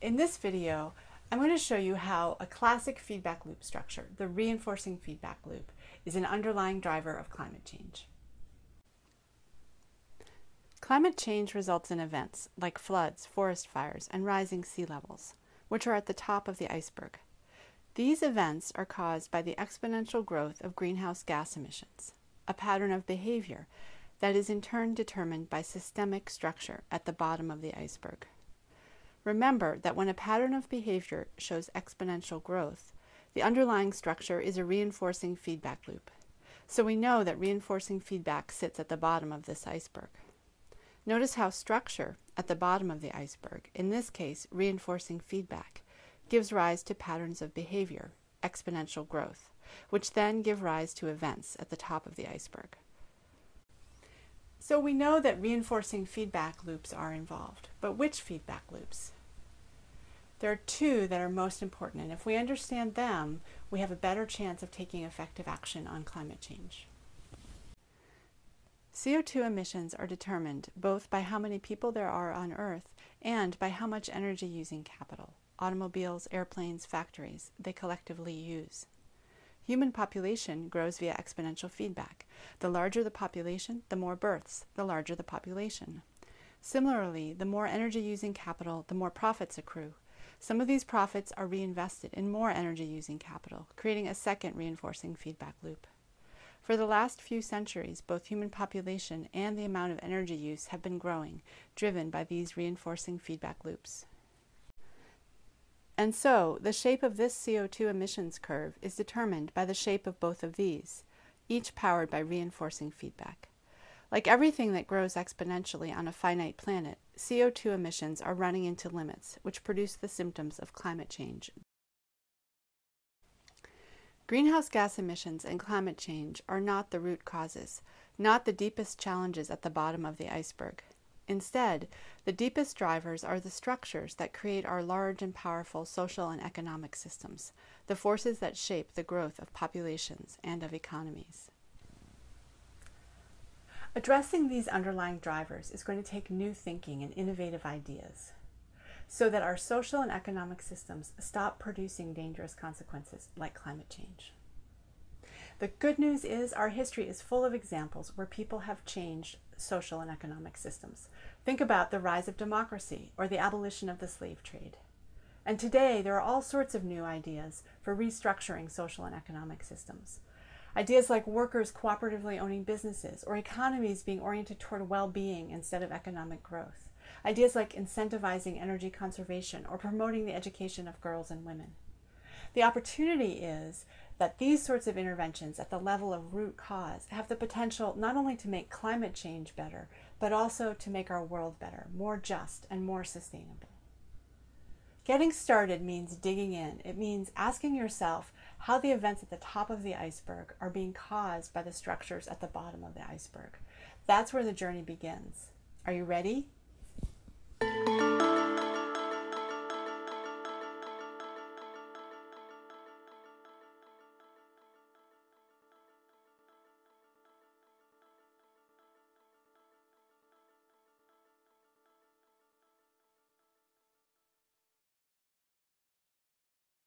In this video, I'm going to show you how a classic feedback loop structure, the reinforcing feedback loop, is an underlying driver of climate change. Climate change results in events like floods, forest fires, and rising sea levels, which are at the top of the iceberg. These events are caused by the exponential growth of greenhouse gas emissions, a pattern of behavior that is in turn determined by systemic structure at the bottom of the iceberg. Remember that when a pattern of behavior shows exponential growth, the underlying structure is a reinforcing feedback loop. So we know that reinforcing feedback sits at the bottom of this iceberg. Notice how structure at the bottom of the iceberg, in this case reinforcing feedback, gives rise to patterns of behavior, exponential growth, which then give rise to events at the top of the iceberg. So we know that reinforcing feedback loops are involved, but which feedback loops? There are two that are most important, and if we understand them, we have a better chance of taking effective action on climate change. CO2 emissions are determined both by how many people there are on Earth and by how much energy using capital, automobiles, airplanes, factories, they collectively use. Human population grows via exponential feedback. The larger the population, the more births, the larger the population. Similarly, the more energy using capital, the more profits accrue. Some of these profits are reinvested in more energy using capital, creating a second reinforcing feedback loop. For the last few centuries, both human population and the amount of energy use have been growing, driven by these reinforcing feedback loops. And so, the shape of this CO2 emissions curve is determined by the shape of both of these, each powered by reinforcing feedback. Like everything that grows exponentially on a finite planet, CO2 emissions are running into limits, which produce the symptoms of climate change. Greenhouse gas emissions and climate change are not the root causes, not the deepest challenges at the bottom of the iceberg. Instead, the deepest drivers are the structures that create our large and powerful social and economic systems, the forces that shape the growth of populations and of economies. Addressing these underlying drivers is going to take new thinking and innovative ideas so that our social and economic systems stop producing dangerous consequences like climate change. The good news is our history is full of examples where people have changed social and economic systems. Think about the rise of democracy or the abolition of the slave trade. And today there are all sorts of new ideas for restructuring social and economic systems. Ideas like workers cooperatively owning businesses or economies being oriented toward well-being instead of economic growth. Ideas like incentivizing energy conservation or promoting the education of girls and women. The opportunity is that these sorts of interventions at the level of root cause have the potential not only to make climate change better, but also to make our world better, more just and more sustainable. Getting started means digging in. It means asking yourself how the events at the top of the iceberg are being caused by the structures at the bottom of the iceberg. That's where the journey begins. Are you ready?